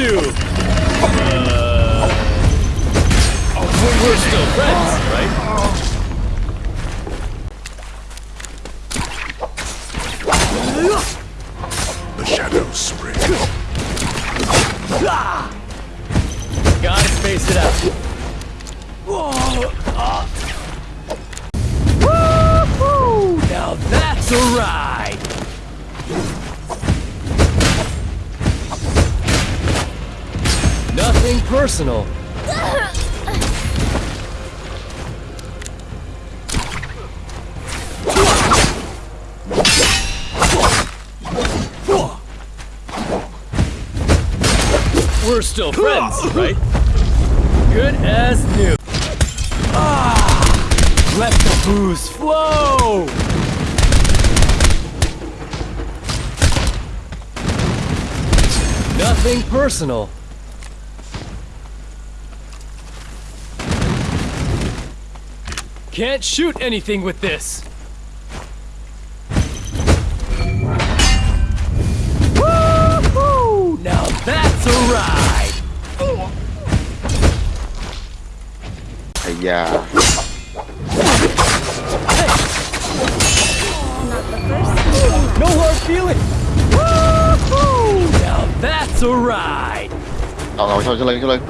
to. Uh, we're still friends, right? The shadows spring. Gotta space it out. Woo-hoo! Now that's a ride! Personal. We're still friends, right? Good as new. Ah! Let the booze flow! Nothing personal. Can't shoot anything with this. Woo-hoo! Now that's a ride! ไอ้ยา No hard feelings! Woo-hoo! Now that's a ride! เอาเอาช่วยช่วยเลยช่วยเลย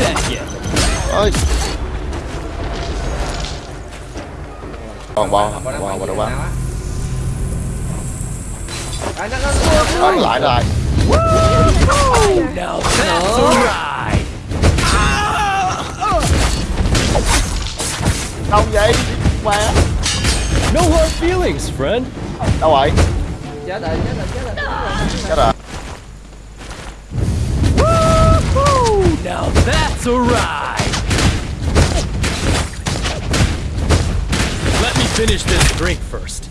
that Còn bao bao bao đâu ba. Lại lại lại. Now. Đâu vậy? Mẹ. No hard feelings, friend. Đâu vậy? Chết rồi, chết rồi, chết rồi. Chết rồi. a ride! Let me finish this drink first.